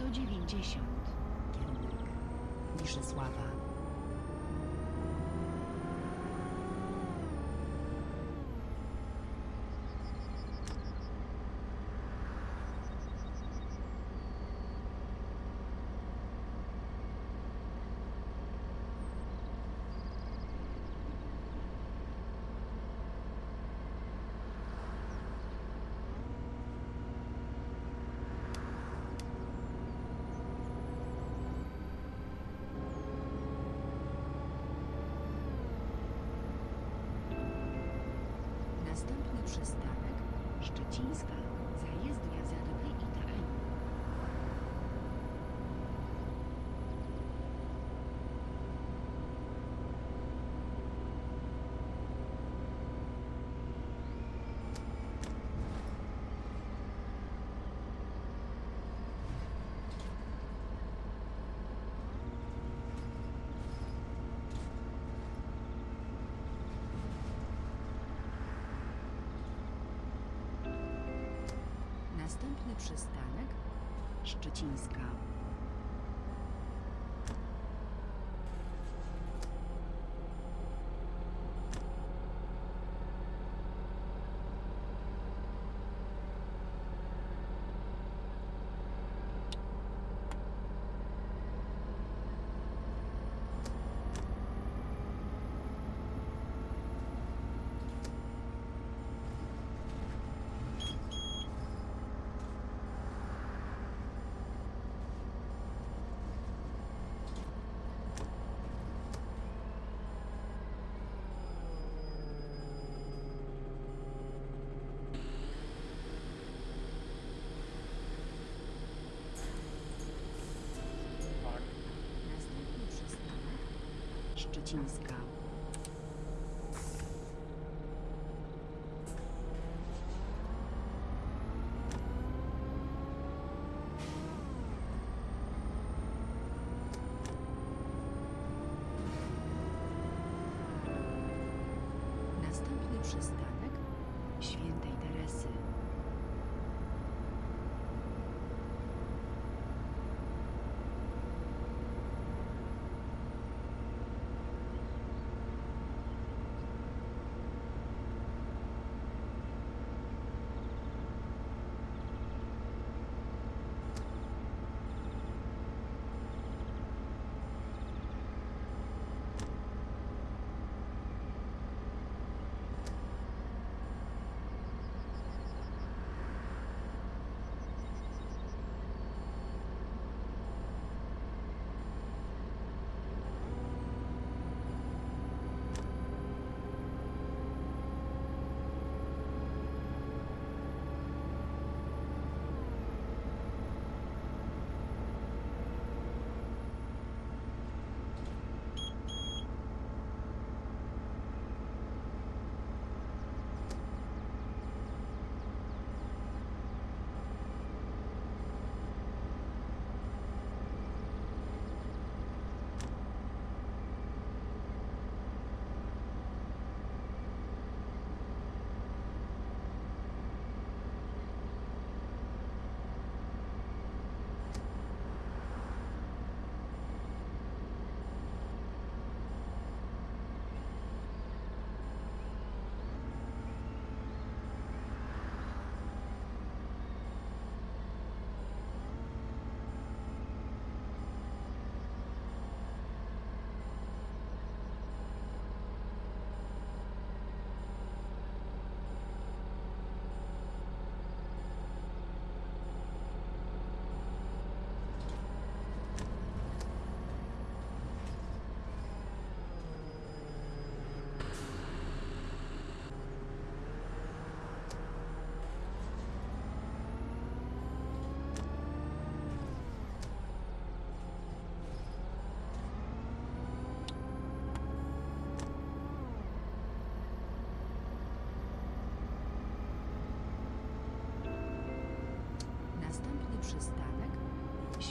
190. Kierunek Niszysława. Następny przystanek Szczecińska. Następny przystanek Szczecińska. Tak. Następny przystanek Szczecińska. Następny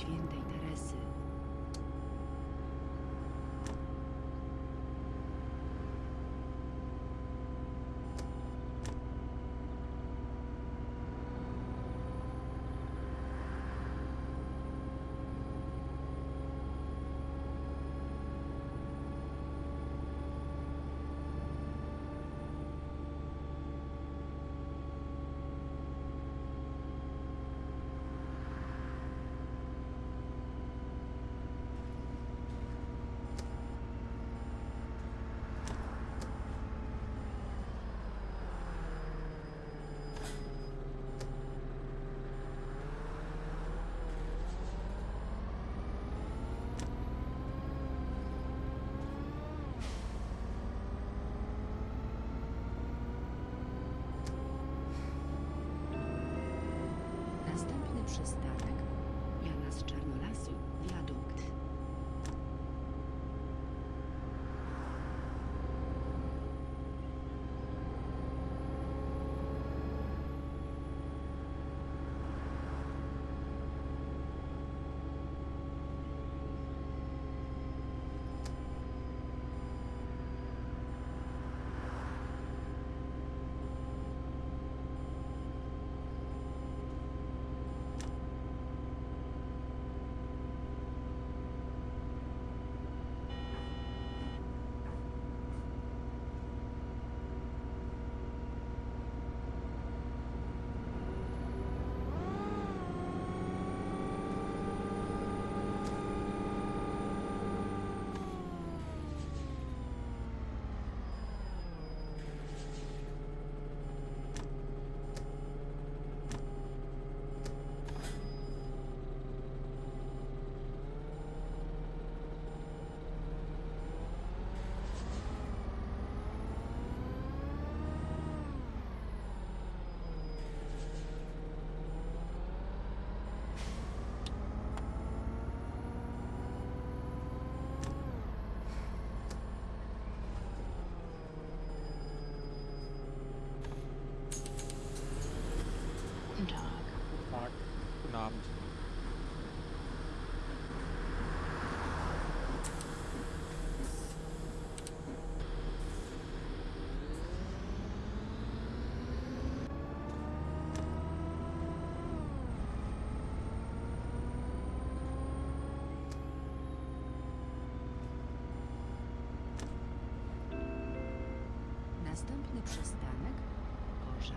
限度至らず。Następny Następny przystanek Korza.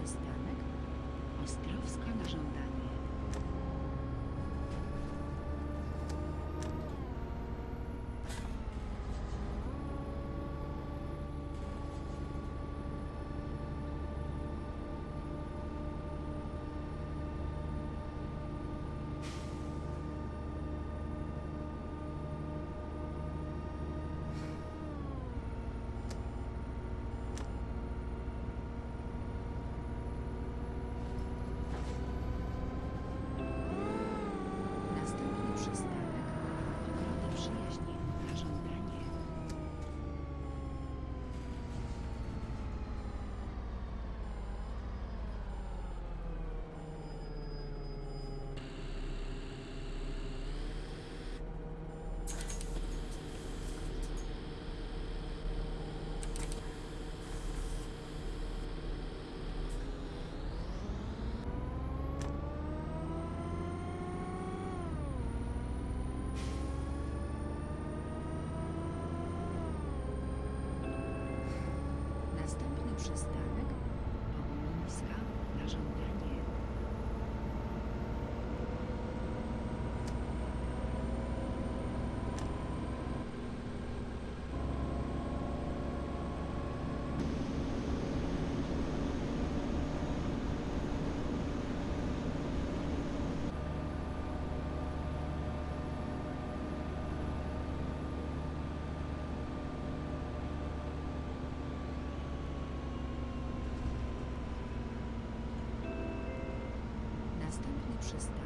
consciousness. оставшись.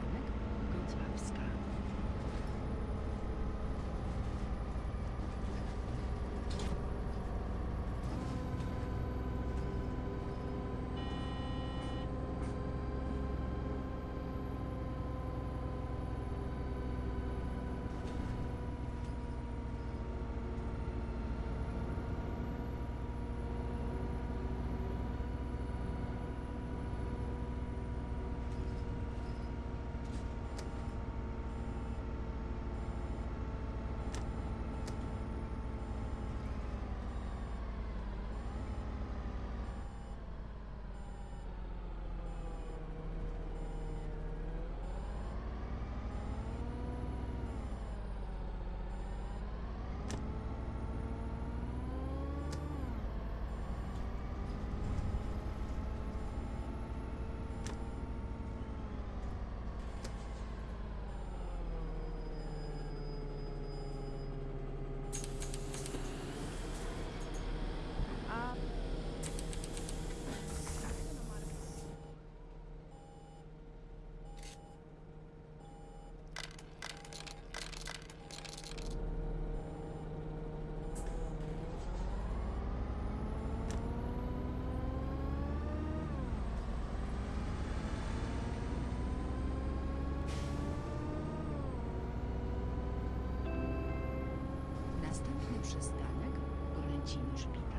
Przystanek Golęcino Szpital.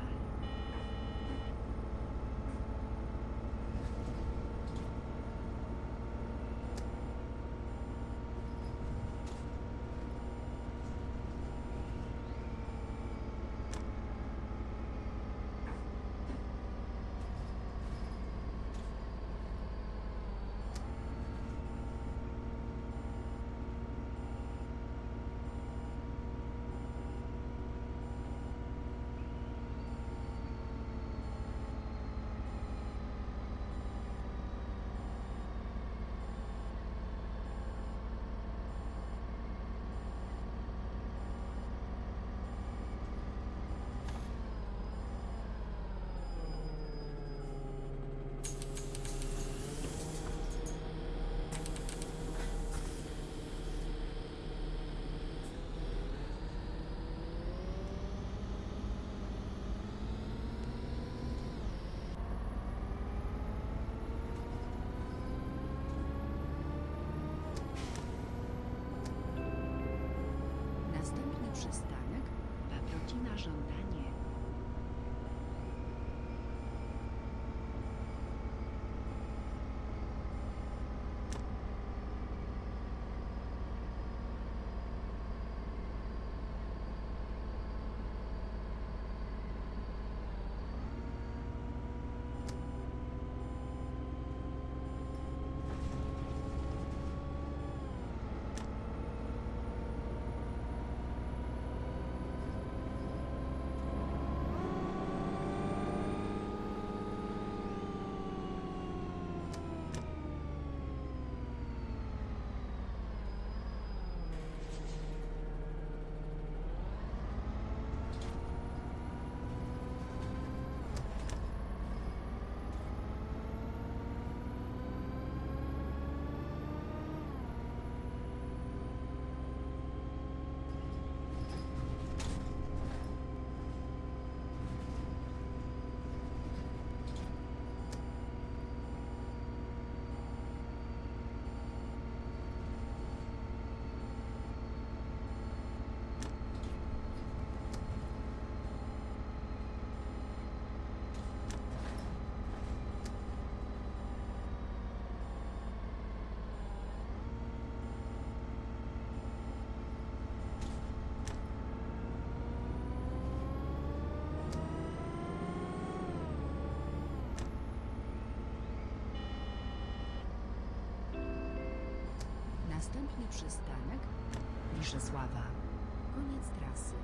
Następny przystanek Liszesława. Koniec trasy.